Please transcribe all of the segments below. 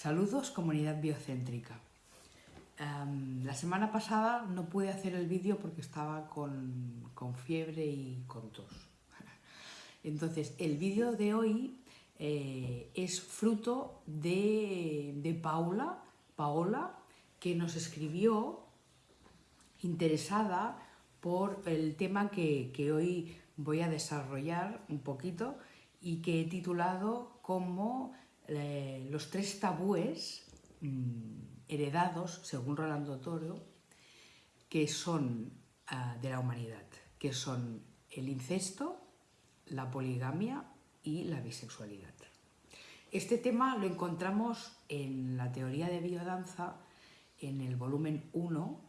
Saludos comunidad biocéntrica. Em, la semana pasada no pude hacer el vídeo porque estaba con, fiebre y con tos. Entonces el vídeo de hoy eh, es fruto de, Paula, Paola, que nos escribió interesada por el tema que, que hoy voy a desarrollar un poquito y que he titulado como eh, los tres tabúes mm, heredados, según Rolando Toro, que son ah, de la humanidad, que son el incesto, la poligamia y la bisexualidad. Este tema lo encontramos en la teoría de biodanza, en el volumen 1,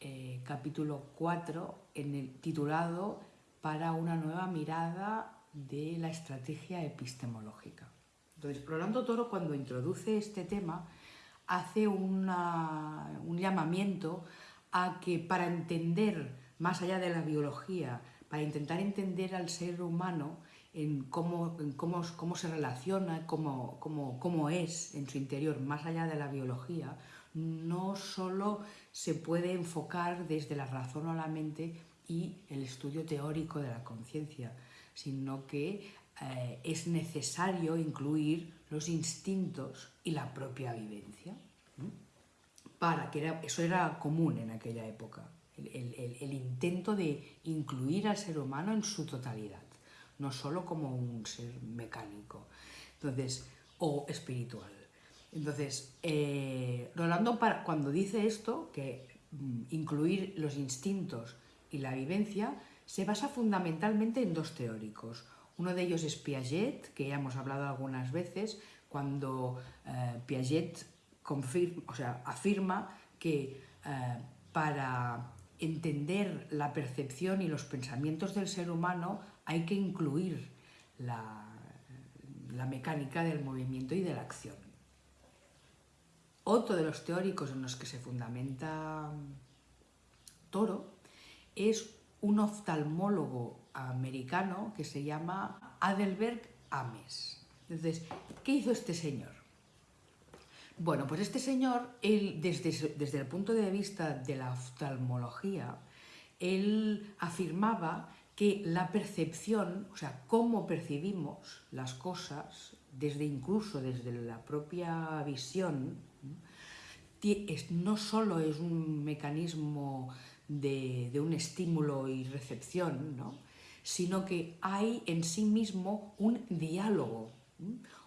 eh, capítulo 4, en el, titulado Para una nueva mirada de la estrategia epistemológica. Entonces, Rolando Toro cuando introduce este tema hace un llamamiento a que para entender, más allá de la biología, para intentar entender al ser humano en cómo, cómo, se relaciona, cómo, cómo, cómo es en su interior, más allá de la biología, no solo se puede enfocar desde la razón o la mente y el estudio teórico de la conciencia, sino que eh, es necesario incluir los instintos y la propia vivencia. Para que eso era común en aquella época, el, intento de incluir al ser humano en su totalidad, no solo como un ser mecánico entonces, o espiritual. Entonces, eh, Rolando cuando dice esto, que mm, incluir los instintos y la vivencia, se basa fundamentalmente en dos teóricos. Uno de ellos es Piaget, que ya hemos hablado algunas veces, cuando eh, Piaget o sea, afirma que eh, para entender la percepción y los pensamientos del ser humano hay que incluir la mecánica del movimiento y de la acción. Otro de los teóricos en los que se fundamenta Toro es un oftalmólogo americano que se llama Adelberg Ames. Entonces, ¿qué hizo este señor? Bueno, pues este señor, él, desde, desde el punto de vista de la oftalmología, él afirmaba que la percepción, o sea, cómo percibimos las cosas, desde incluso desde la propia visión, no solo es un mecanismo de, de un estímulo y recepción, ¿no? Sino que hay en sí mismo un diálogo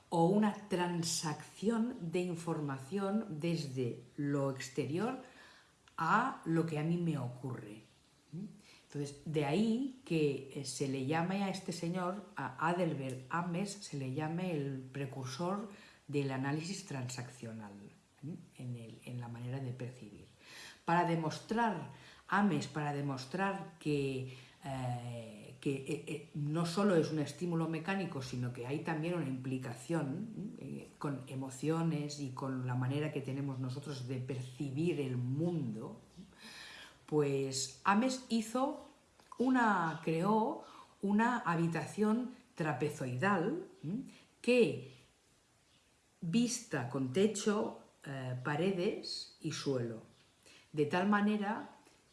o una transacción de información desde lo exterior a lo que a mí me ocurre. Entonces, de ahí que eh, se le llame a este señor, a Adelbert Ames, se le llame el precursor del análisis transaccional en, la manera de percibir. Para demostrar, Ames, para demostrar que eh, que eh, eh, no solo es un estímulo mecánico, sino que hay también una implicación eh, con emociones y con la manera que tenemos nosotros de percibir el mundo, pues Ames hizo una, creó una habitación trapezoidal que vista con techo, paredes y suelo, de tal manera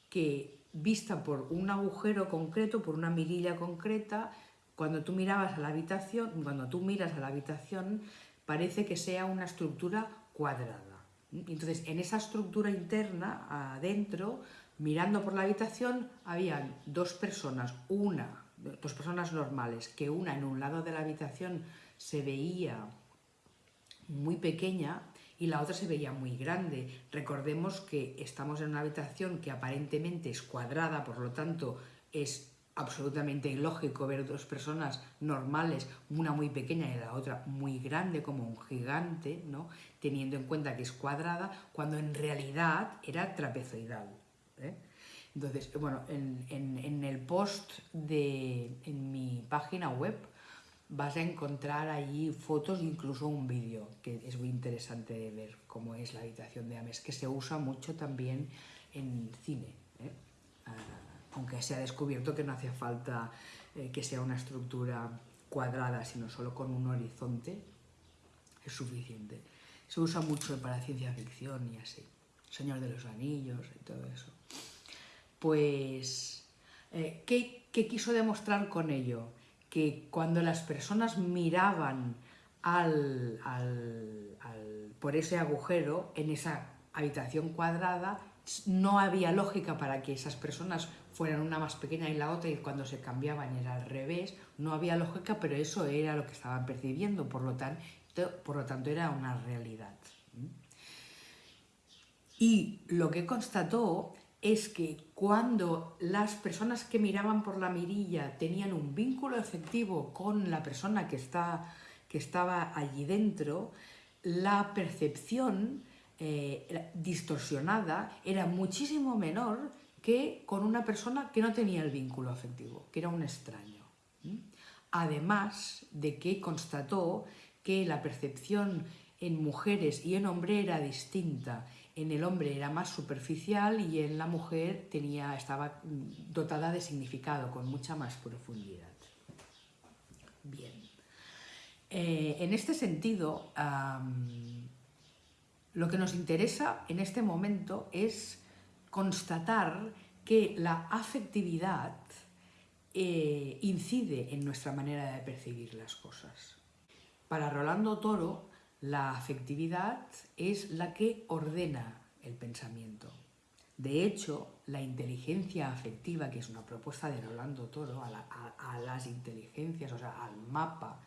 que vista por un agujero concreto, por una mirilla concreta, cuando tú mirabas a la habitación, cuando tú miras a la habitación, parece que sea una estructura cuadrada. Entonces, en esa estructura interna, adentro, mirando por la habitación, habían dos personas, una, dos personas normales, que una en un lado de la habitación se veía muy pequeña y la otra se veía muy grande. Recordemos que estamos en una habitación que aparentemente es cuadrada, por lo tanto es absolutamente ilógico ver dos personas normales, una muy pequeña y la otra muy grande, como un gigante, ¿no? teniendo en cuenta que es cuadrada, cuando en realidad era trapezoidal. ¿eh? Entonces, bueno, en, en, el post de en mi página web vas a encontrar allí fotos e incluso un vídeo, que es muy interesante de ver cómo es la habitación de Ames, que se usa mucho también en cine, ¿eh? ah, aunque se ha descubierto que no hacía falta eh, que sea una estructura cuadrada, sino solo con un horizonte, es suficiente. se usa mucho para ciencia ficción y así. Señor de los Anillos y todo eso. Pues, eh, ¿qué, quiso demostrar con ello? Que cuando las personas miraban al, por ese agujero en esa habitación cuadrada, no había lógica para que esas personas fueran una más pequeña y la otra y cuando se cambiaban era al revés, no había lógica, pero eso era lo que estaban percibiendo, por lo por lo tanto era una realidad. Y lo que constató es que cuando las personas que miraban por la mirilla tenían un vínculo efectivo con la persona que, está, que estaba allí dentro, la percepción eh, distorsionada era muchísimo menor que con una persona que no tenía el vínculo afectivo, que era un extraño. Además de que constató que la percepción en mujeres y en hombres era distinta en el hombre era más superficial y en la mujer tenía, estaba dotada de significado, con mucha más profundidad. Bien. Eh, en este sentido, lo que nos interesa en este momento es constatar que la afectividad eh, incide en nuestra manera de percibir las cosas. Para Rolando Toro, la afectividad es la que ordena el pensamiento. De hecho, la inteligencia afectiva, que es una propuesta de Rolando Toro, a, las inteligencias, o sea, al mapa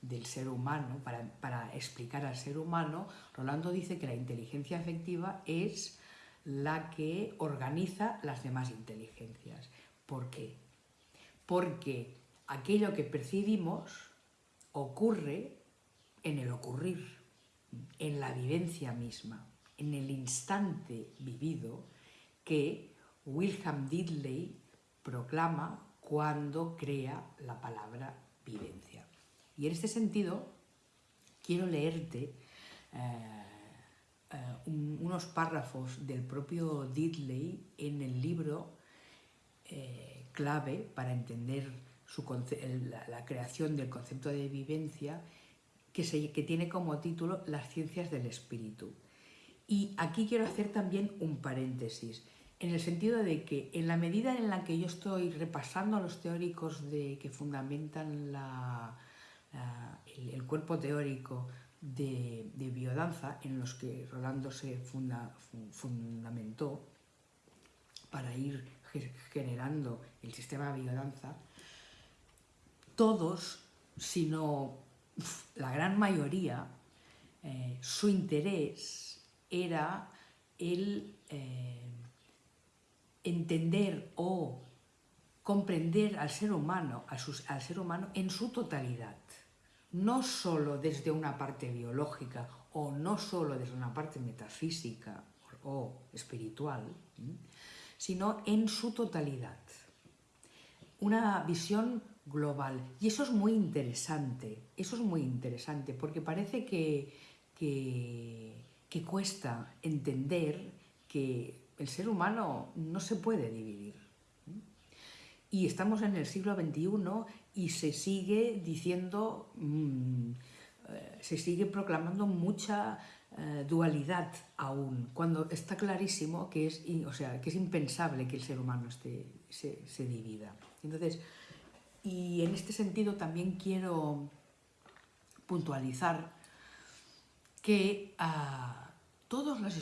del ser humano, para, para, explicar al ser humano, Rolando dice que la inteligencia afectiva es la que organiza las demás inteligencias. ¿Por qué? Porque aquello que percibimos ocurre en el ocurrir en la vivencia misma, en el instante vivido que Wilhelm Diddley proclama cuando crea la palabra vivencia. Y en este sentido, quiero leerte eh, eh, unos párrafos del propio Diddley en el libro eh, clave para entender la creación del concepto de vivencia que, tiene como título Las ciencias del espíritu. Y aquí quiero hacer también un paréntesis, en el sentido de que en la medida en la que yo estoy repasando a los teóricos de, que fundamentan el, cuerpo teórico de, biodanza, en los que Rolando se fundamentó para ir generando el sistema de biodanza, todos, si no la gran mayoría, eh, su interés era el eh, entender o comprender al ser humano, al ser humano en su totalidad, no solo desde una parte biológica o no solo desde una parte metafísica o espiritual, sino en su totalidad. Una visión global. Y eso es muy interesante, eso es muy interesante, porque parece que, que, cuesta entender que el ser humano no se puede dividir. Y estamos en el siglo XXI y se sigue diciendo, mm, eh, se sigue proclamando mucha eh, dualidad aún, cuando está clarísimo que es, o sea, que es impensable que el ser humano esté, se, se divida. Entonces, y en este sentido también quiero puntualizar que ah, todos los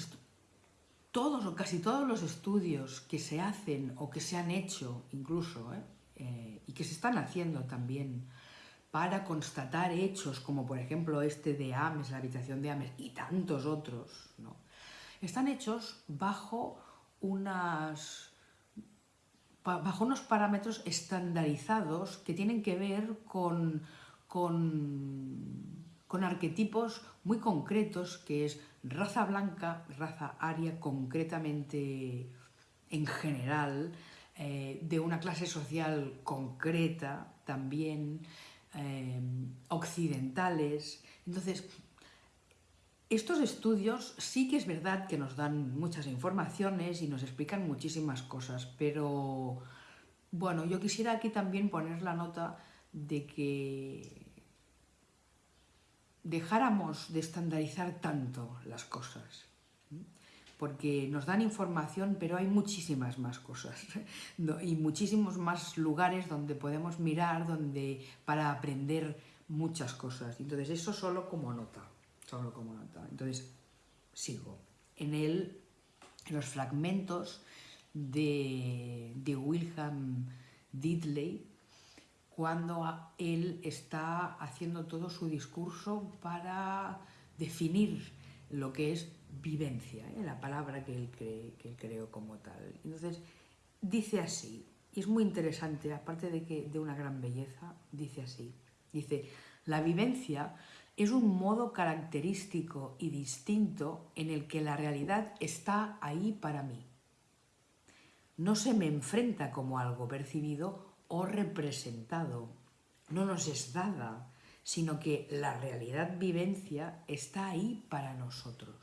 todos o casi todos los estudios que se hacen o que se han hecho incluso ¿eh? Eh, y que se están haciendo también para constatar hechos como por ejemplo este de Ames, la habitación de Ames y tantos otros, ¿no? están hechos bajo unas bajo unos parámetros estandarizados que tienen que ver con, con, arquetipos muy concretos, que es raza blanca, raza aria concretamente en general, eh, de una clase social concreta también, eh, occidentales. Entonces, estos estudios sí que es verdad que nos dan muchas informaciones y nos explican muchísimas cosas, pero bueno, yo quisiera aquí también poner la nota de que dejáramos de estandarizar tanto las cosas, porque nos dan información, pero hay muchísimas más cosas y muchísimos más lugares donde podemos mirar donde, para aprender muchas cosas. Entonces, eso solo como nota, solo como nota. Entonces, sigo. En, el, en los fragmentos de, de Wilhelm Diddley, cuando él está haciendo todo su discurso para definir lo que es vivencia, ¿eh? la palabra que él, que creó como tal. Entonces, dice así, y es muy interesante, aparte de, que, de una gran belleza, dice así, dice, la vivencia es un modo característico y distinto en el que la realidad está ahí para mí. No se me enfrenta como algo percibido o representado, no nos es dada, sino que la realidad vivencia está ahí para nosotros,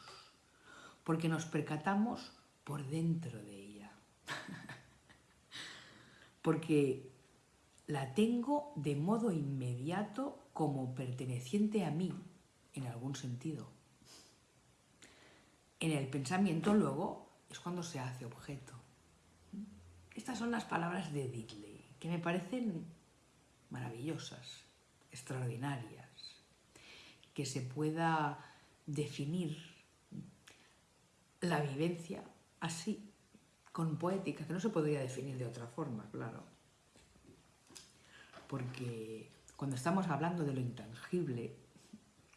porque nos percatamos por dentro de ella, porque la tengo de modo inmediato como perteneciente a mí, en algún sentido. En el pensamiento luego es cuando se hace objeto. Estas son las palabras de Diddley, que me parecen maravillosas, extraordinarias, que se pueda definir la vivencia así, con poética, que no se podría definir de otra forma, claro. Porque cuando estamos hablando de lo intangible,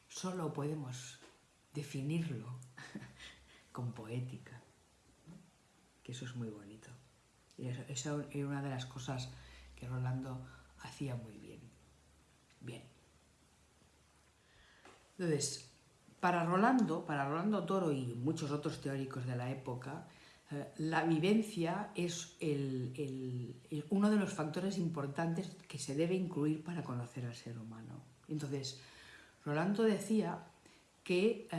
solo podemos definirlo con poética, que eso es muy bonito. Y esa era una de las cosas que Rolando hacía muy bien. Bien. Entonces, para Rolando, para Rolando Toro y muchos otros teóricos de la época, la vivencia es uno de los factores importantes que se debe incluir para conocer al ser humano. Entonces, Rolando decía que eh,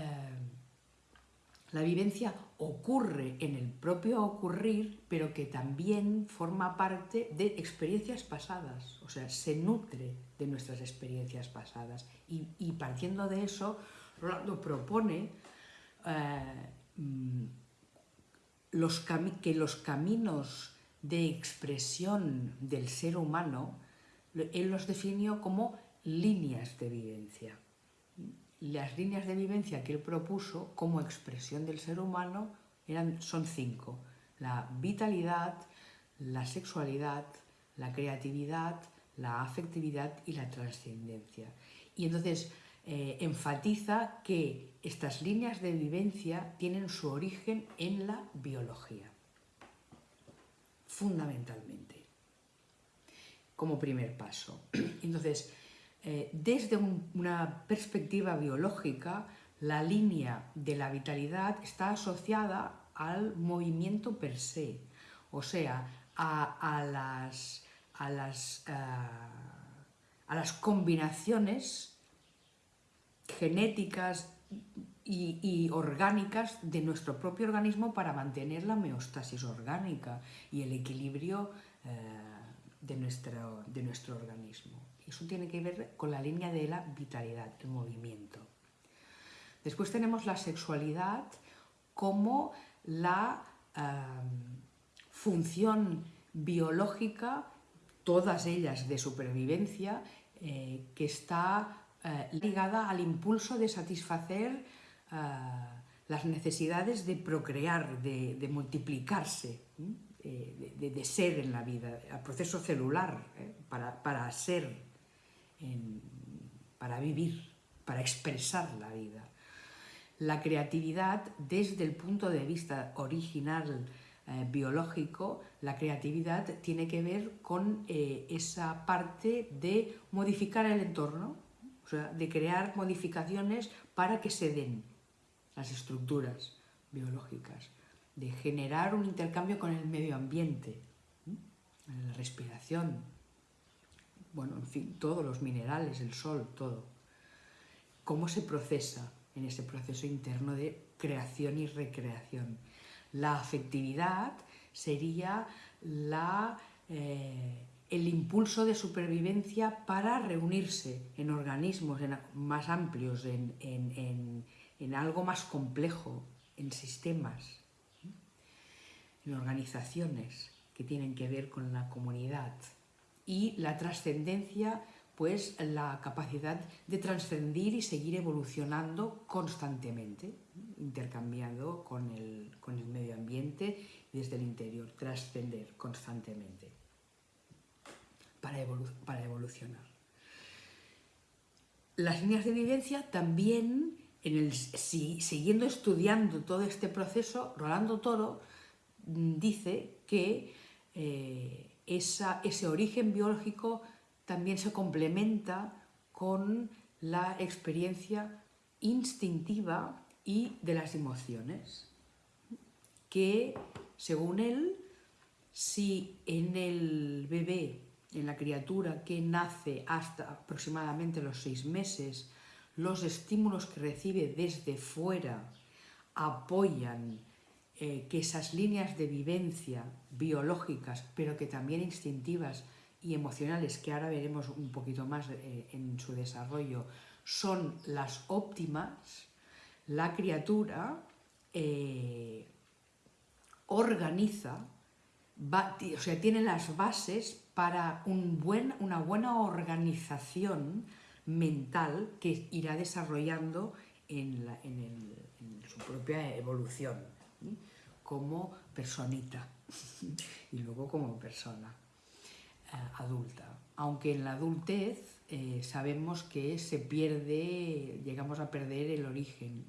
la vivencia ocurre en el propio ocurrir, pero que también forma parte de experiencias pasadas, o sea, se nutre de nuestras experiencias pasadas. Y, partiendo de eso, Rolando propone eh, mm, que los caminos de expresión del ser humano, él los definió como líneas de vivencia las líneas de vivencia que él propuso como expresión del ser humano eran, son cinco. La vitalidad, la sexualidad, la creatividad, la afectividad y la trascendencia. Y entonces eh, enfatiza que estas líneas de vivencia tienen su origen en la biología, fundamentalmente, como primer paso. Entonces, eh, desde una perspectiva biológica, la línea de la vitalidad está asociada al movimiento per se, o sea, a, las, a las, a las combinaciones genéticas y, orgánicas de nuestro propio organismo para mantener la homeostasis orgánica y el equilibrio eh, de, nuestro, de nuestro organismo. Eso tiene que ver con la línea de la vitalidad, el movimiento. Después tenemos la sexualidad como la em, función biológica, todas ellas de supervivencia, eh, que está eh, ligada al impulso de satisfacer eh, las necesidades de procrear, de, multiplicarse, de, ser en la vida, al proceso celular, para, ser para vivir, para expresar la vida. La creatividad, desde el punto de vista original eh, biológico, la creatividad tiene que ver con eh, esa parte de modificar el entorno, o sea, de crear modificaciones para que se den las estructuras biológicas, de generar un intercambio con el medio ambiente, la respiración, bueno, en fin, todos los minerales, el sol, todo. ¿Cómo se procesa en ese proceso interno de creación y recreación? La afectividad sería la, eh, el impulso de supervivencia para reunirse en organismos más amplios, en, algo más complejo, en sistemas, en organizaciones que tienen que ver con la comunidad. Y la trascendencia, pues la capacidad de trascendir y seguir evolucionando constantemente, intercambiando con el, con el medio ambiente desde el interior, trascender constantemente para, evolucionar. Las líneas de vivencia también, en el, siguiendo estudiando todo este proceso, Rolando Toro mm, dice que eh, ese origen biológico también se complementa con la experiencia instintiva y de las emociones, que según él, si en el bebé en la criatura que nace hasta aproximadamente los seis meses, los estímulos que recibe desde fuera apoyan eh, que esas líneas de vivencia biológicas, pero que también instintivas y emocionales, que ahora veremos un poquito más eh, en su desarrollo, son las óptimas, la criatura eh, organiza, o sea, tiene las bases para un buen, una buena organización mental que irá desarrollando en, su propia evolución, como personita y luego como persona eh, adulta. Aunque en la adultez eh, sabemos que se pierde, llegamos a perder el origen,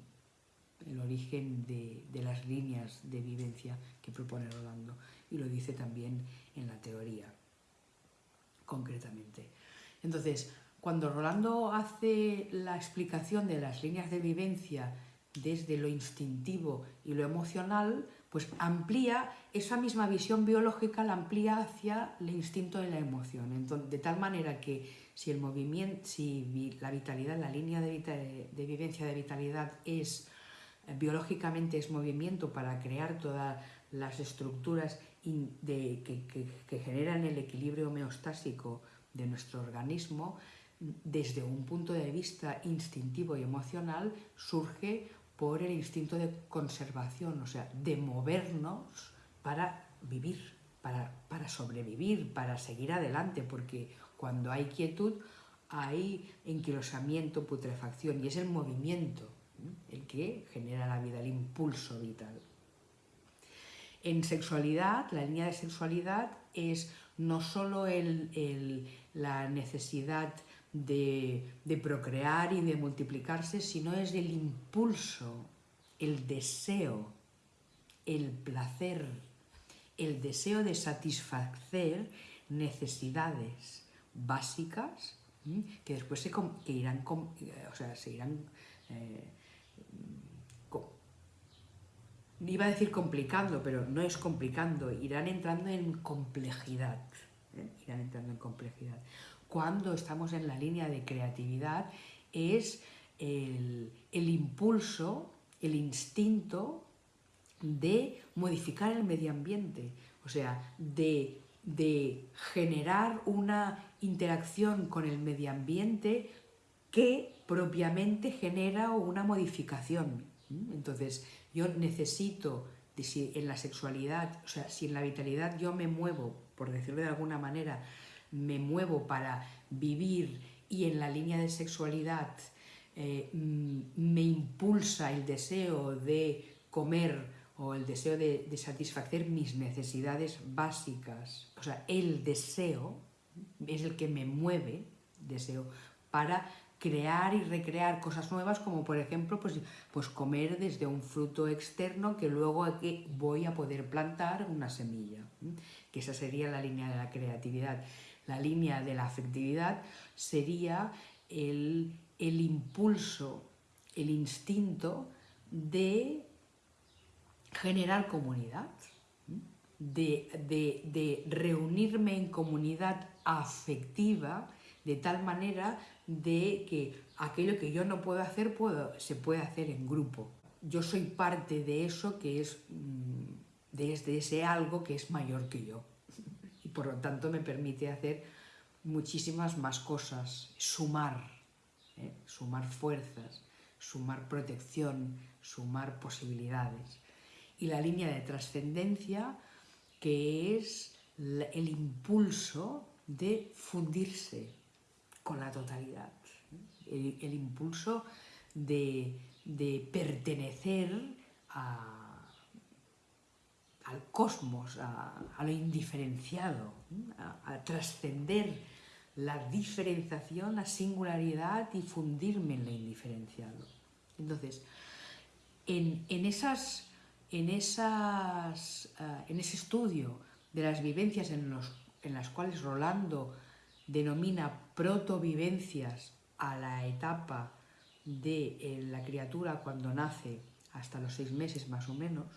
el origen de, de las líneas de vivencia que propone Rolando y lo dice también en la teoría concretamente. Entonces, cuando Rolando hace la explicación de las líneas de vivencia desde lo instintivo y lo emocional, pues amplía esa misma visión biológica, la amplía hacia el instinto y la emoción. de tal manera que si el movimiento, si la vitalidad, la línea de, vivencia de vitalidad es eh, biológicamente es movimiento para crear todas las estructuras de, que, generan el equilibrio homeostásico de nuestro organismo, desde un punto de vista instintivo y emocional, surge por el instinto de conservación, o sea, de movernos para vivir, para, para sobrevivir, para seguir adelante, porque cuando hay quietud hay enquilosamiento, putrefacción, y es el movimiento el que genera la vida, el impulso vital. En sexualidad, la línea de sexualidad es no solo la necesidad de, procrear y de multiplicarse, sino es el impulso, el deseo, el placer, el deseo de satisfacer necesidades básicas que después se, irán, o sea, eh, iba a decir complicando, pero no es complicando, irán entrando en complejidad, ¿eh? irán entrando en complejidad. Cuando estamos en la línea de creatividad es el, impulso, el instinto de modificar el medio ambiente, o sea, de, de generar una interacción con el medio ambiente que propiamente genera una modificación. Entonces, yo necesito, si en la sexualidad, o sea, si en la vitalidad yo me muevo, por decirlo de alguna manera, me muevo para vivir y en la línea de sexualidad eh, mm, me impulsa el deseo de comer o el deseo de, de, satisfacer mis necesidades básicas, o sea, el deseo es el que me mueve, deseo, para crear y recrear cosas nuevas, como por ejemplo pues, pues comer desde un fruto externo que luego voy a poder plantar una semilla, que esa sería la línea de la creatividad. La línea de la afectividad sería el, impulso, el instinto de generar comunidad, de, de reunirme en comunidad afectiva de tal manera de que aquello que yo no puedo hacer puedo, se puede hacer en grupo. Yo soy parte de eso que es, mm, de ese algo que es mayor que yo. por lo tanto me permite hacer muchísimas más cosas, sumar, ¿eh? sumar fuerzas, sumar protección, sumar posibilidades. Y la línea de trascendencia, que es el impulso de fundirse con la totalidad, el, impulso de, pertenecer al cosmos, a, lo indiferenciado, a trascender la diferenciación, la singularidad y fundirme en lo indiferenciado. Entonces, en, esas, en, esas, eh, en ese estudio de las vivencias en, los, en las cuales Rolando denomina protovivencias a la etapa de eh, la criatura cuando nace hasta los seis meses más o menos,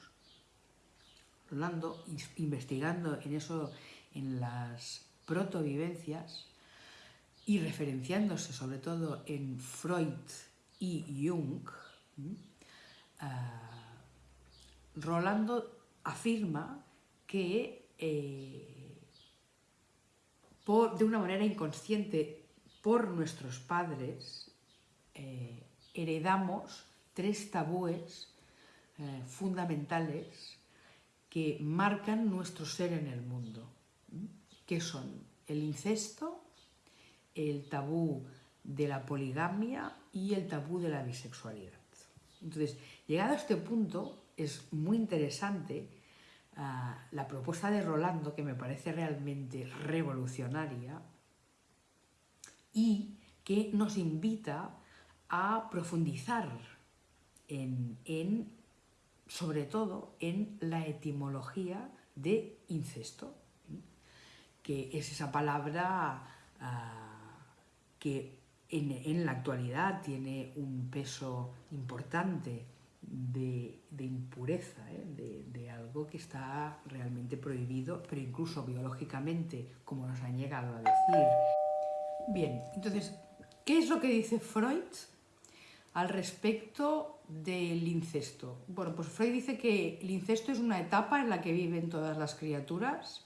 Rolando, investigando en eso, en las protovivencias, y referenciándose sobre todo en Freud y Jung, eh, Rolando afirma que eh, de una manera inconsciente por nuestros padres eh, heredamos tres tabúes fundamentales que marcan nuestro ser en el mundo, que son el incesto, el tabú de la poligamia y el tabú de la bisexualidad. Entonces, llegado a este punto, es muy interesante ah, la propuesta de Rolando, que me parece realmente revolucionaria y que nos invita a profundizar en, sobre todo en la etimología de incesto, que es esa palabra ah, que en, la actualidad tiene un peso importante de, impureza, ¿eh? de, algo que está realmente prohibido, pero incluso biológicamente, como nos han llegado a decir. Bien, entonces, ¿qué es lo que dice Freud al respecto del incesto? Bueno, pues Freud dice que el incesto es una etapa en la que viven todas las criaturas,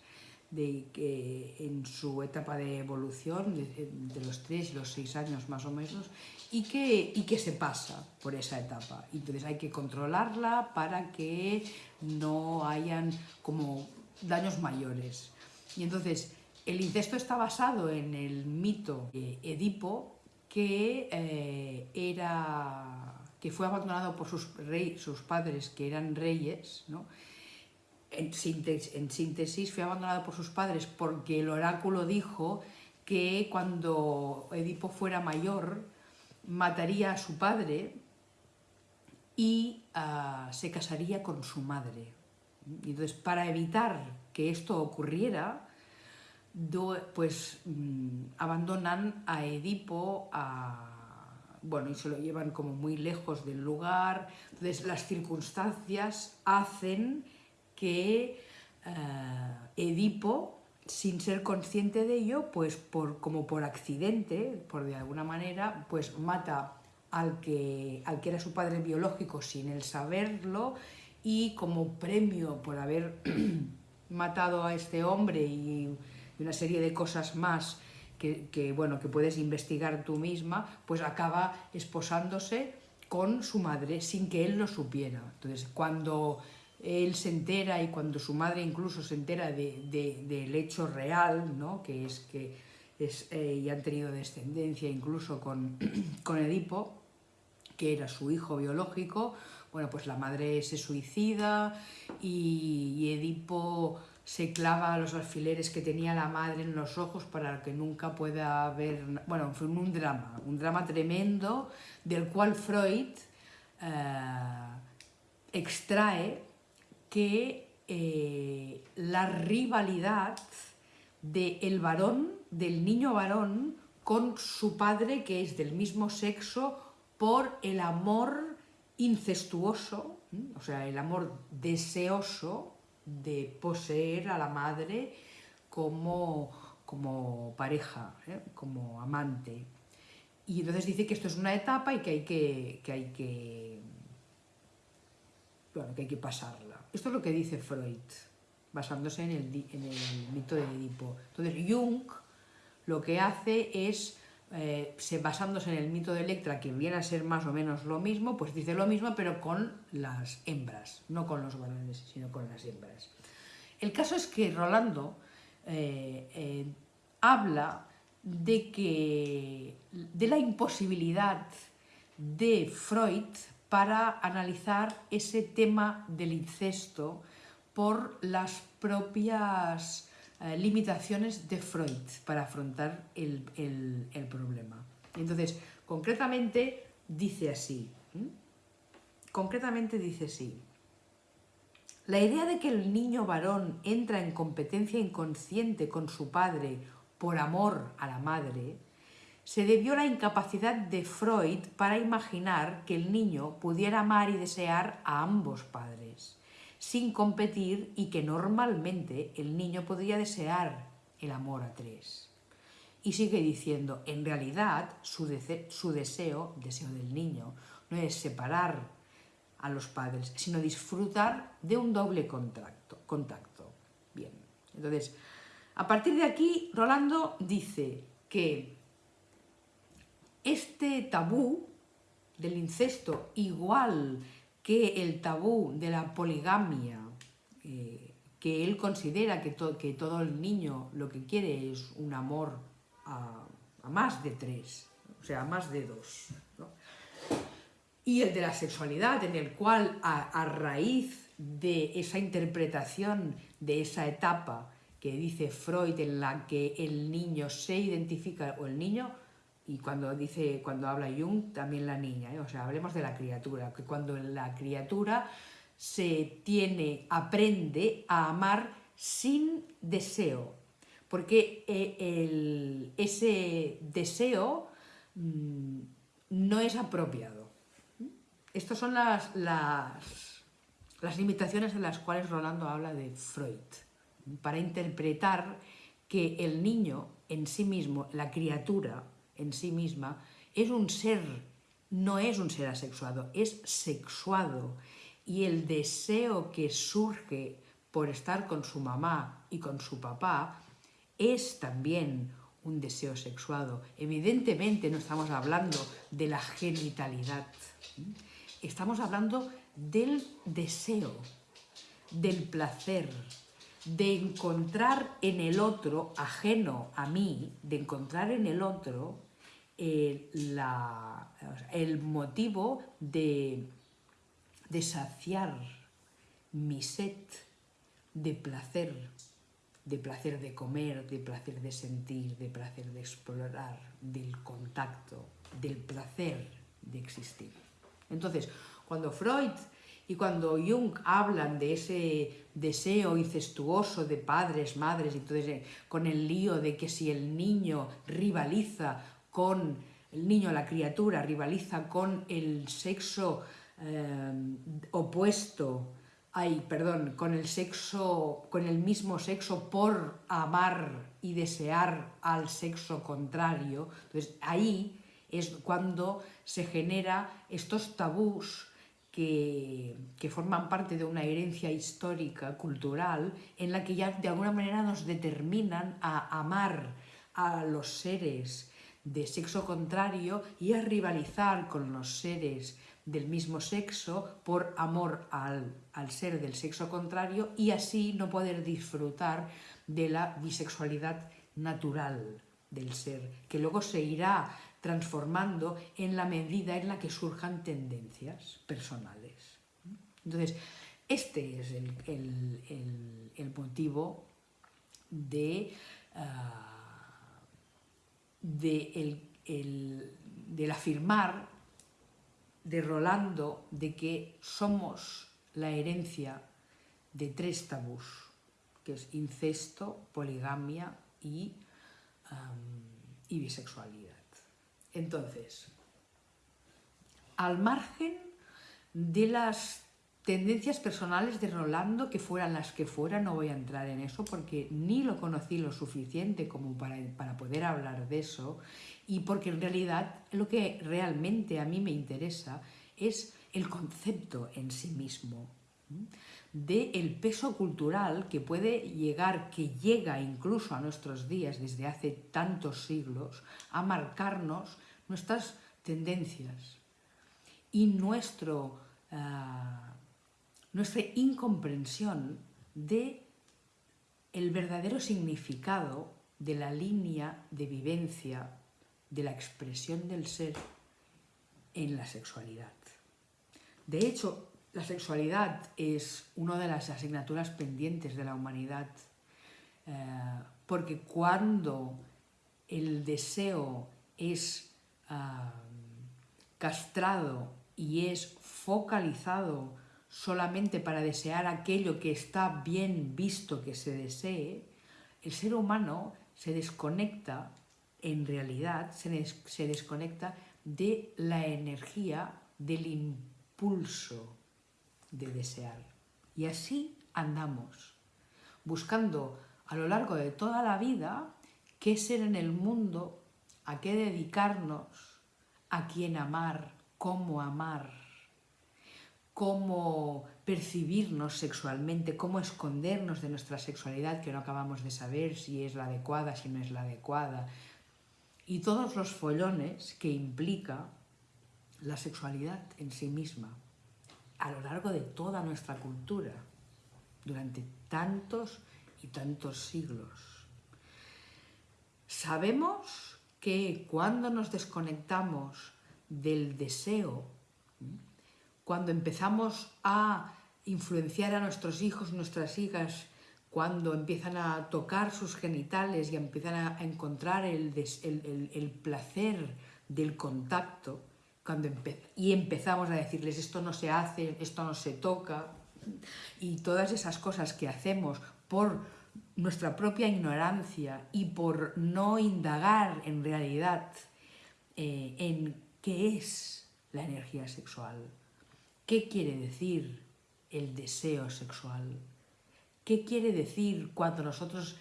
de que en su etapa de evolución, de, los 3 y los 6 años más o menos, y que, y que se pasa por esa etapa. Entonces hay que controlarla para que no hayan como daños mayores. Y entonces el incesto está basado en el mito de Edipo, que, eh, era, que fue abandonado por sus, rey, sus padres, que eran reyes, ¿no? En síntesis, fue abandonado por sus padres porque el oráculo dijo que cuando Edipo fuera mayor mataría a su padre y ah, se casaría con su madre. entonces, para evitar que esto ocurriera, pues mm, abandonan a Edipo bueno, y se lo llevan como muy lejos del lugar. Entonces, las circunstancias hacen que eh, Edipo, sin ser consciente de ello, pues por, como por accidente, por de alguna manera, pues mata al que, al que era su padre biológico sin él saberlo y como premio por haber matado a este hombre y una serie de cosas más que, que, bueno, que puedes investigar tú misma, pues acaba esposándose con su madre sin que él lo supiera. Entonces, cuando él se entera y cuando su madre incluso se entera del hecho real, ¿no? que es que es, eh, y han tenido descendencia incluso con, con Edipo, que era su hijo biológico, bueno, pues la madre se suicida y, Edipo se clava los alfileres que tenía la madre en los ojos para que nunca pueda ver... Bueno, fue un drama, un drama tremendo del cual Freud eh, extrae que eh, la rivalidad del varón, del niño varón, con su padre, que es del mismo sexo, por el amor incestuoso, o sea, el amor deseoso de poseer a la madre como, como pareja, ¿eh? como amante. Y entonces dice que esto es una etapa y que hay que, que, hay que, bueno, que, hay que pasarla. Esto es lo que dice Freud. basándose en el, mito de Edipo. Entonces Jung lo que hace es eh, basándose en el mito de Electra, que viene a ser más o menos lo mismo, pues dice lo mismo, pero con las hembras, no con los varones, sino con las hembras. El caso es que Rolando eh, eh, habla de, que, de la imposibilidad de Freud para analizar ese tema del incesto por las propias eh, limitaciones de Freud para afrontar el, problema. Entonces, concretamente dice así, concretamente dice así, la idea de que el niño varón entra en competencia inconsciente con su padre por amor a la madre, se debió la incapacidad de Freud para imaginar que el niño pudiera amar y desear a ambos padres sin competir y que normalmente el niño podría desear el amor a tres. Y sigue diciendo, en realidad su, su deseo, deseo del niño, no es separar a los padres, sino disfrutar de un doble contacto. contacto. Bien, entonces, a partir de aquí, Rolando dice que este tabú del incesto, igual que el tabú de la poligamia, eh, que él considera que, que, todo el niño lo que quiere es un amor a, más de tres, o sea, a más de dos. Y el de la sexualidad, en el cual a, raíz de esa interpretación de esa etapa que dice Freud en la que el niño se identifica, o el niño y cuando dice, cuando habla Jung, también la niña, ¿eh? o sea, hablemos de la criatura, que cuando la criatura se tiene, aprende a amar sin deseo, porque eh, ese deseo mm, no es apropiado. Estas son las, las, las limitaciones en las cuales Rolando habla de Freud, para interpretar que el niño en sí mismo, la criatura, en sí misma es un ser, no es un ser asexuado, es sexuado. Y el deseo que surge por estar con su mamá y con su papá es también un deseo sexuado. Evidentemente no estamos hablando de la genitalidad, estamos hablando del deseo, del placer, de encontrar en el otro, ajeno a mí, de encontrar en el otro eh, el motivo de, saciar mi sed de placer, de placer de comer, de placer de sentir, de placer de explorar, del contacto, del placer de existir. Entonces, cuando Freud y cuando Jung hablan de ese deseo incestuoso de padres, madres, entonces eh, con el lío de que si el niño rivaliza con el niño, la criatura, rivaliza con el sexo eh, opuesto, ay, perdón, con el sexo, con el mismo sexo por amar y desear al sexo contrario. Entonces ahí es cuando se genera estos tabús que, que, forman parte de una herencia histórica, cultural, en la que ya de alguna manera nos determinan a amar a los seres de sexo contrario y a rivalizar con los seres del mismo sexo por amor al, ser del sexo contrario y así no poder disfrutar de la bisexualidad natural del ser, que luego se irá transformando en la medida en la que surjan tendencias personales. Entonces, este es el, motivo de... Ah, de el, del afirmar de Rolando de que somos la herencia de tres tabús, que es incesto, poligamia y, y bisexualidad. Entonces, al margen de las tendencias personales de Rolando, que fueran las que fueran, no voy a entrar en eso porque ni lo conocí lo suficiente como para, para poder hablar de eso y porque en realidad lo que realmente a mí me interesa es el concepto en sí mismo del peso cultural que puede llegar, que llega incluso a nuestros días desde hace tantos siglos, a marcarnos nuestras tendencias y nuestro, ah, nuestra incomprensión de el verdadero significado de la línea de vivencia de la expresión del ser en la sexualidad. De hecho, la sexualidad es una de las asignaturas pendientes de la humanidad, eh, porque cuando el deseo es ah, castrado y es focalizado solamente para desear aquello que está bien visto que se desee, el ser humano se desconecta, en realidad, se desconecta de la energía del impulso de desear. Y así andamos, buscando a lo largo de toda la vida qué ser en el mundo, a qué dedicarnos, a quién amar, cómo amar, cómo percibirnos sexualmente, cómo escondernos de nuestra sexualidad que no acabamos de saber si es la adecuada, si no es la adecuada, y todos los follones que implica la sexualidad en sí misma a lo largo de toda nuestra cultura, durante tantos y tantos siglos. Sabemos que cuando nos desconectamos del deseo, cuando empezamos a influenciar a nuestros hijos, nuestras hijas, cuando empiezan a tocar sus genitales y empiezan a encontrar el, el placer del contacto, cuando y empezamos a decirles esto no se hace, esto no se toca, y todas esas cosas que hacemos por nuestra propia ignorancia y por no indagar en realidad eh, en qué es la energía sexual, qué quiere decir el deseo sexual, qué quiere decir cuando nosotros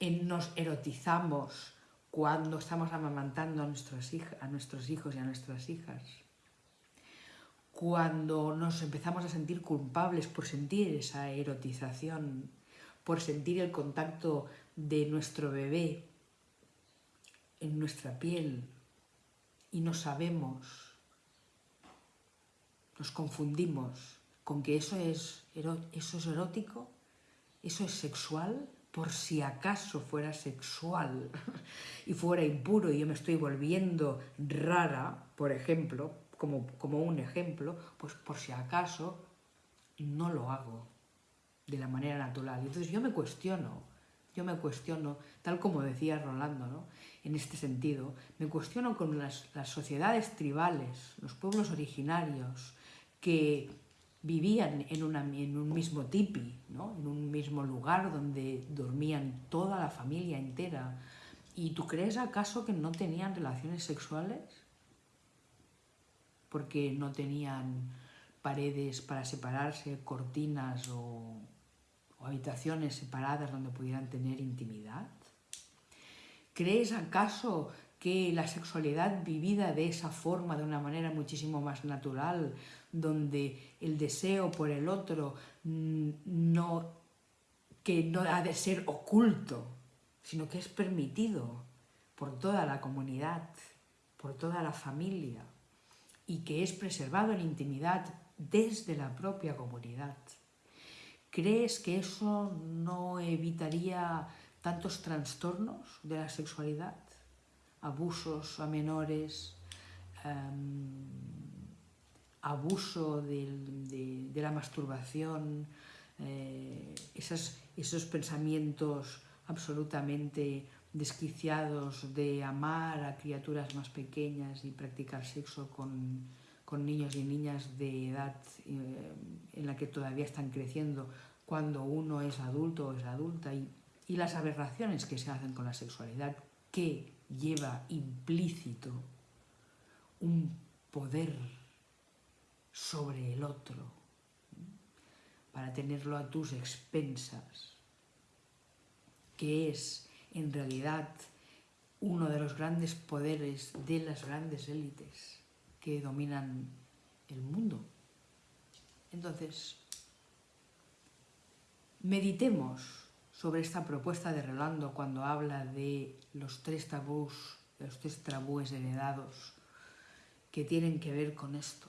nos erotizamos cuando estamos amamantando a nuestros, hijos y a nuestras hijas, cuando nos empezamos a sentir culpables por sentir esa erotización, por sentir el contacto de nuestro bebé en nuestra piel y no sabemos, nos confundimos con que eso es, eso es erótico, eso es sexual, por si acaso fuera sexual y fuera impuro y yo me estoy volviendo rara, por ejemplo, como, como un ejemplo, pues por si acaso no lo hago de la manera natural. Entonces yo me cuestiono, yo me cuestiono, tal como decía Rolando, ¿no? en este sentido, me cuestiono con las, las sociedades tribales, los pueblos originarios, que vivían en, un mismo tipi, en un mismo lugar donde dormían toda la familia entera. ¿Y tú crees acaso que no tenían relaciones sexuales? Porque no tenían paredes para separarse, cortinas o, o habitaciones separadas donde pudieran tener intimidad. ¿Crees acaso que la sexualidad vivida de esa forma, de una manera muchísimo más natural, donde el deseo por el otro mm, no, que no ha de ser oculto, sino que es permitido por toda la comunidad, por toda la familia, y que es preservado en intimidad desde la propia comunidad. ¿Crees que eso no evitaría tantos trastornos de la sexualidad? Abusos a menores, em, abuso de, la masturbación, eh, esos, pensamientos absolutamente desquiciados de amar a criaturas más pequeñas y practicar sexo con, niños y niñas de edad eh, en la que todavía están creciendo cuando uno es adulto o es adulta y, y las aberraciones que se hacen con la sexualidad que lleva implícito un poder sobre el otro, para tenerlo a tus expensas, que es en realidad uno de los grandes poderes de las grandes élites que dominan el mundo. Entonces, meditemos sobre esta propuesta de Rolando cuando habla de los tres tabús, los tres tabúes heredados que tienen que ver con esto,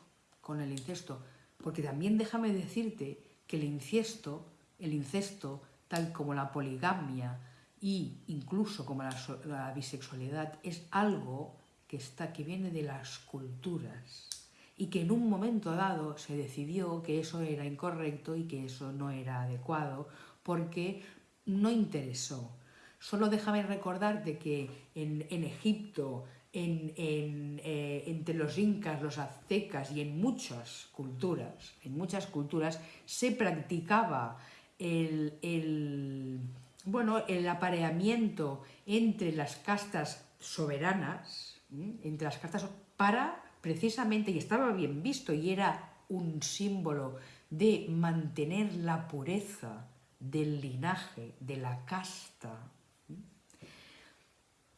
con el incesto. Porque también déjame decirte que el incesto, el incesto, tal como la poligamia e incluso como la, bisexualidad, es algo que, está, que viene de las culturas y que en un momento dado se decidió que eso era incorrecto y que eso no era adecuado porque no interesó. Solo déjame recordarte que en, Egipto, en, eh, entre los incas, los aztecas y en muchas culturas, en muchas culturas se practicaba el, bueno, el apareamiento entre las castas soberanas, entre las castas para precisamente, y estaba bien visto, y era un símbolo de mantener la pureza del linaje, de la casta.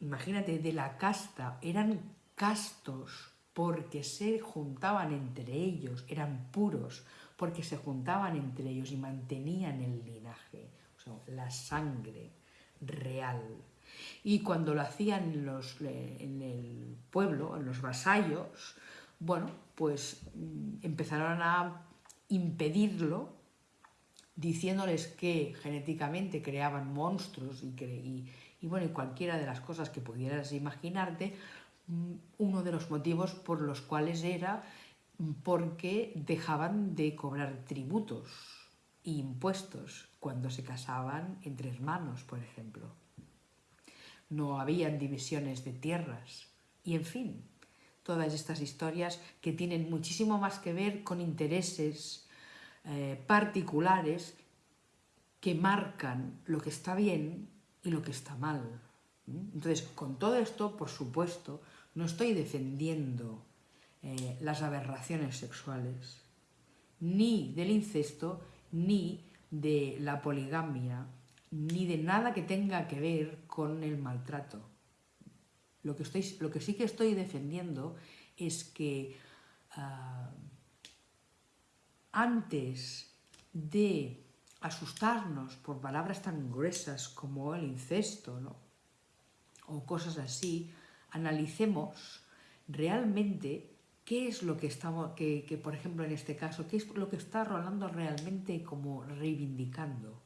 Imagínate, de la casta, eran castos porque se juntaban entre ellos, eran puros, porque se juntaban entre ellos y mantenían el linaje, o sea, la sangre real. Y cuando lo hacían en, los, en el pueblo, en los vasallos, bueno, pues mm, empezaron a impedirlo diciéndoles que genéticamente creaban monstruos y, y, bueno, y cualquiera de las cosas que pudieras imaginarte, mm, uno de los motivos por los cuales era mm, porque dejaban de cobrar tributos e impuestos cuando se casaban entre hermanos, por ejemplo no habían divisiones de tierras. Y en fin, todas estas historias que tienen muchísimo más que ver con intereses eh, particulares que marcan lo que está bien y lo que está mal. Entonces, con todo esto, por supuesto, no estoy defendiendo eh, las aberraciones sexuales, ni del incesto, ni de la poligamia, ni de nada que tenga que ver con el maltrato. Lo que, estoy, lo que sí que estoy defendiendo es que ah, antes de asustarnos por palabras tan gruesas como el incesto o cosas así, analicemos realmente qué es lo que estamos, que, por ejemplo en este caso, qué es lo que está Rolando realmente como reivindicando.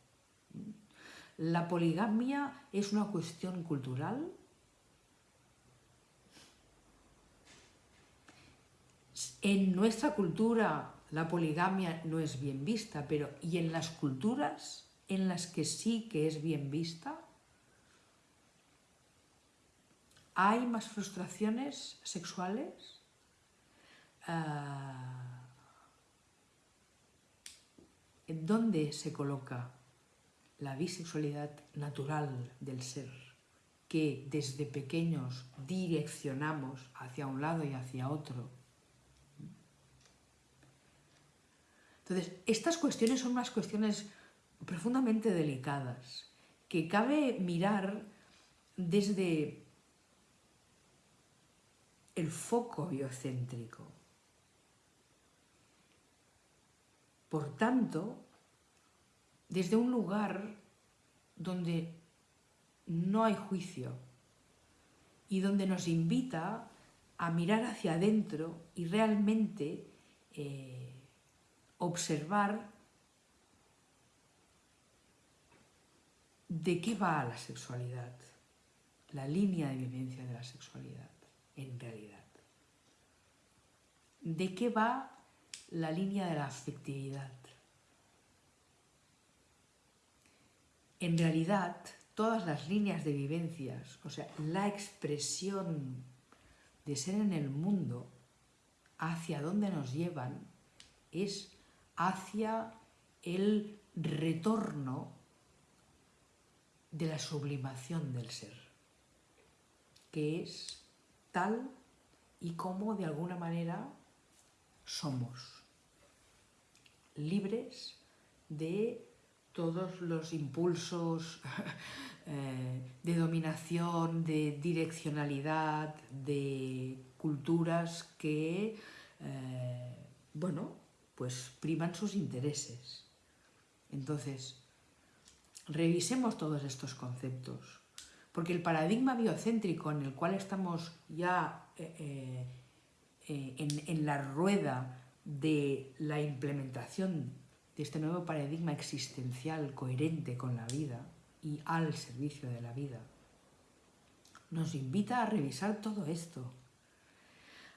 ¿La poligamia es una cuestión cultural? En nuestra cultura la poligamia no es bien vista, pero ¿y en las culturas en las que sí que es bien vista? ¿Hay más frustraciones sexuales? Ah, ¿En dónde se coloca la bisexualidad natural del ser, que desde pequeños direccionamos hacia un lado y hacia otro. Entonces, estas cuestiones son unas cuestiones profundamente delicadas, que cabe mirar desde el foco biocéntrico. Por tanto, desde un lugar donde no hay juicio y donde nos invita a mirar hacia adentro y realmente eh, observar de qué va la sexualidad, la línea de vivencia de la sexualidad en realidad. ¿De qué va la línea de la afectividad? en realidad todas las líneas de vivencias, o sea, la expresión de ser en el mundo, hacia dónde nos llevan, es hacia el retorno de la sublimación del ser, que es tal y como de alguna manera somos, libres de todos los impulsos eh, de dominación, de direccionalidad, de culturas que, eh, bueno, pues priman sus intereses. Entonces, revisemos todos estos conceptos, porque el paradigma biocéntrico en el cual estamos ya eh, eh, eh, en, en la rueda de la implementación de este nuevo paradigma existencial coherente con la vida y al servicio de la vida, nos invita a revisar todo esto,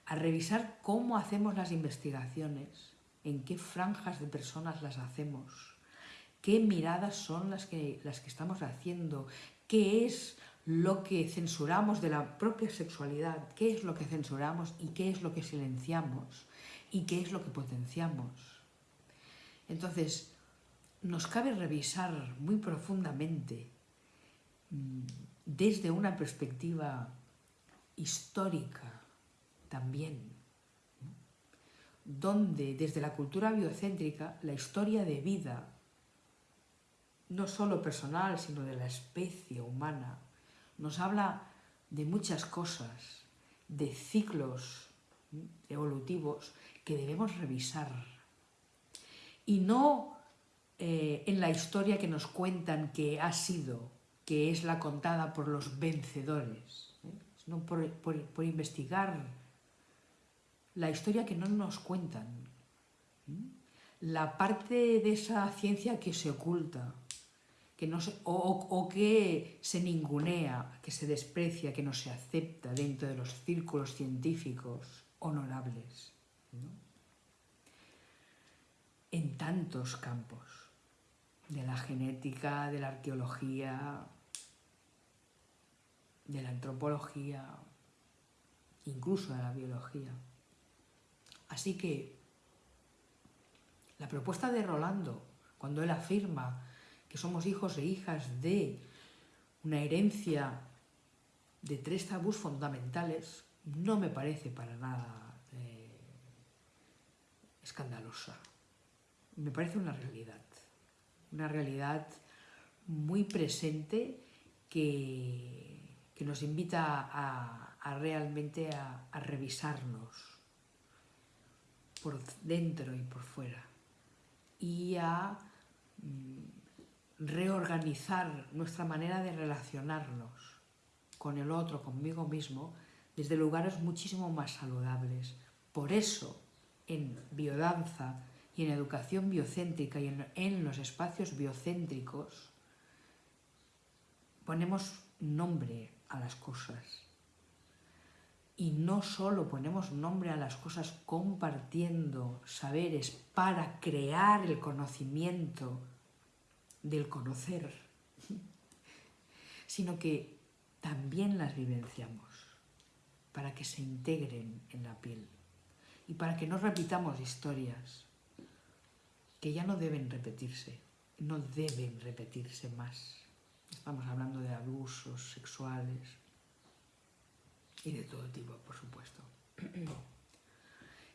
a revisar cómo hacemos las investigaciones, en qué franjas de personas las hacemos, qué miradas son las que, las que estamos haciendo, qué es lo que censuramos de la propia sexualidad, qué es lo que censuramos y qué es lo que silenciamos y qué es lo que potenciamos. Entonces, nos cabe revisar muy profundamente mm, desde una perspectiva histórica también donde desde la cultura biocéntrica la historia de vida, no solo personal, sino de la especie humana, nos habla de muchas cosas, de ciclos evolutivos que debemos revisar. Y no eh, en la historia que nos cuentan que ha sido, que es la contada por los vencedores, ¿eh? sino por investigar la historia que no nos cuentan, la parte de esa ciencia que se oculta, que no o, que se ningunea, que se desprecia, que no se acepta dentro de los círculos científicos honorables. En tantos campos, de la genética, de la arqueología, de la antropología, incluso de la biología. Así que la propuesta de Rolando, cuando él afirma que somos hijos e hijas de una herencia de tres tabús fundamentales, no me parece para nada eh, escandalosa. Me parece una realidad, una realidad muy presente que, nos invita a, realmente a revisarnos por dentro y por fuera y a mm, reorganizar nuestra manera de relacionarnos con el otro, conmigo mismo, desde lugares muchísimo más saludables. Por eso, en biodanza y en educación biocéntrica y en, en los espacios biocéntricos, ponemos nombre a las cosas y no solo ponemos nombre a las cosas compartiendo saberes para crear el conocimiento del conocer, sino que también las vivenciamos para que se integren en la piel y para que no repitamos historias que ya no deben repetirse, no deben repetirse más. Estamos hablando de abusos sexuales, y de todo tipo, por supuesto.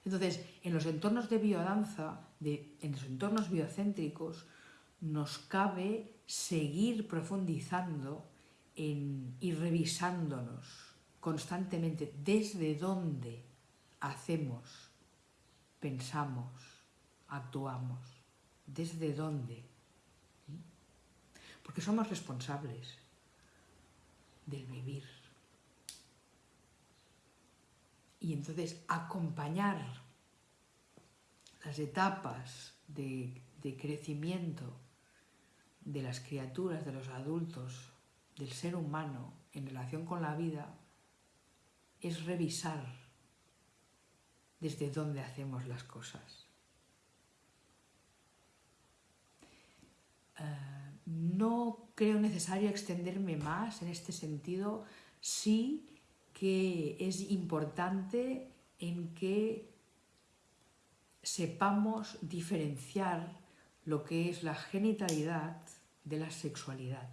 Entonces, en los entornos de biodanza, de, en los entornos biocéntricos, nos cabe seguir profundizando en, y revisándonos constantemente desde dónde hacemos, pensamos, actuamos, desde dónde. Porque somos responsables del vivir. Y entonces acompañar las etapas de, crecimiento de las criaturas, de los adultos, del ser humano en relación con la vida, es revisar desde dónde hacemos las cosas. Eh, no creo necesario extenderme más en este sentido, sí que es importante en que sepamos diferenciar lo que es la genitalidad de la sexualidad.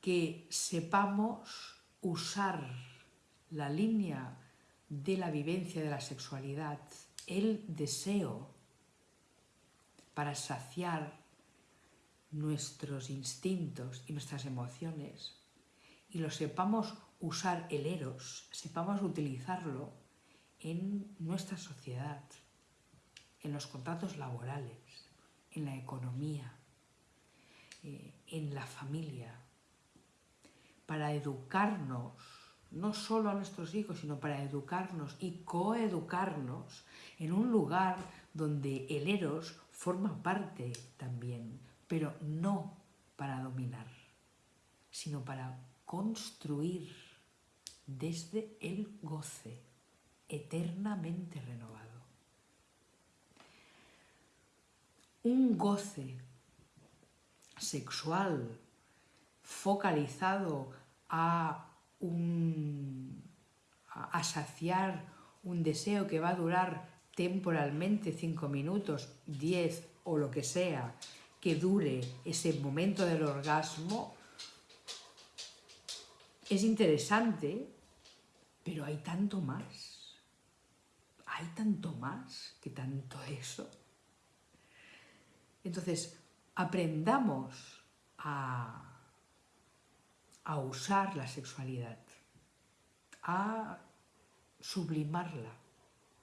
Que sepamos usar la línea de la vivencia de la sexualidad, el deseo, para saciar nuestros instintos y nuestras emociones y lo sepamos usar el eros, sepamos utilizarlo en nuestra sociedad, en los contratos laborales, en la economía, eh, en la familia, para educarnos, no solo a nuestros hijos, sino para educarnos y coeducarnos en un lugar donde el eros forma parte también, pero no para dominar, sino para construir desde el goce eternamente renovado. Un goce sexual focalizado a, un, a saciar un deseo que va a durar temporalmente cinco minutos, diez o lo que sea, que dure ese momento del orgasmo, es interesante, pero hay tanto más. Hay tanto más que tanto eso. Entonces, aprendamos a, a usar la sexualidad, a sublimarla,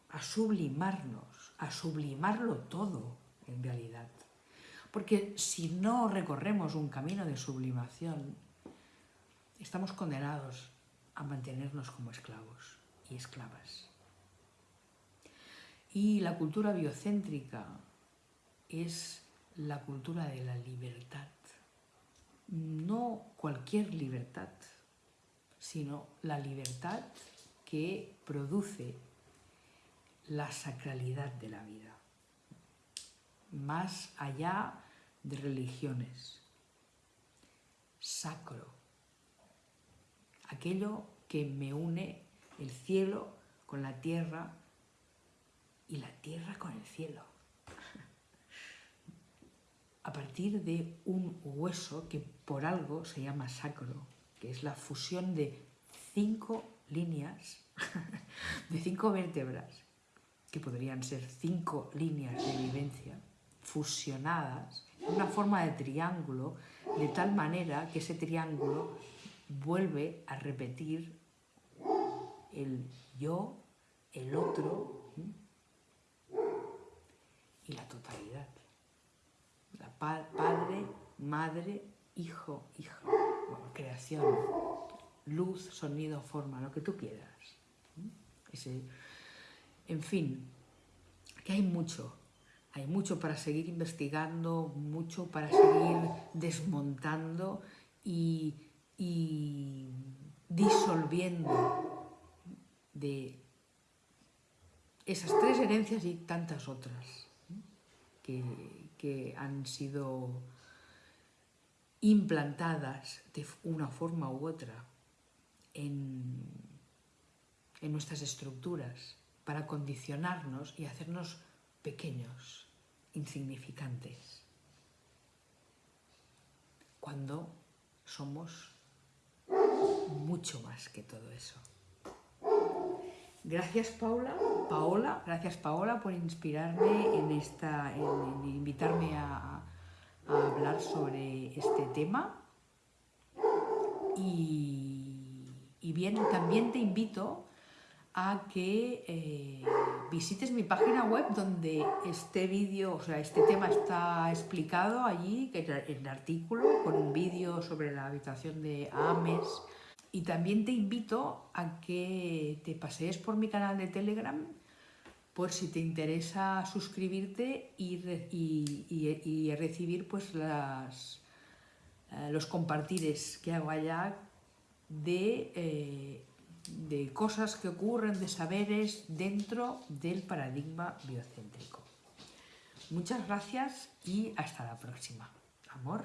a sublimarnos, a sublimarlo todo en realidad. Porque si no recorremos un camino de sublimación, estamos condenados a mantenernos como esclavos y esclavas. Y la cultura biocéntrica es la cultura de la libertad. No cualquier libertad, sino la libertad que produce la sacralidad de la vida, más allá de religiones. Sacro, aquello que me une el cielo con la tierra y la tierra con el cielo. A partir de un hueso que por algo se llama sacro, que es la fusión de cinco líneas, de cinco vértebras, que podrían ser cinco líneas de vivencia, fusionadas en una forma de triángulo, de tal manera que ese triángulo vuelve a repetir el yo, el otro y la totalidad. La padre, madre, hijo, hija, creación, luz, sonido, forma, lo que tú quieras. en fin, que hay mucho, hay mucho para seguir investigando, mucho para seguir desmontando y, disolviendo de esas tres herencias y tantas otras que, han sido implantadas de una forma u otra en, en nuestras estructuras para condicionarnos y hacernos pequeños, insignificantes, cuando somos mucho más que todo eso. Gracias Paula, Paola, gracias Paola por inspirarme en esta, en, invitarme a, hablar sobre este tema. Y, y bien, también te invito a que eh, visites mi página web donde este vídeo, o sea, este tema está explicado allí, en el artículo, con un vídeo sobre la habitación de Ames. Y también te invito a que te pasees por mi canal de Telegram por si te interesa suscribirte y, recibir pues las, eh, los compartires que hago allá de eh, de cosas que ocurren, de saberes dentro del paradigma biocéntrico. Muchas gracias y hasta la próxima. Amor.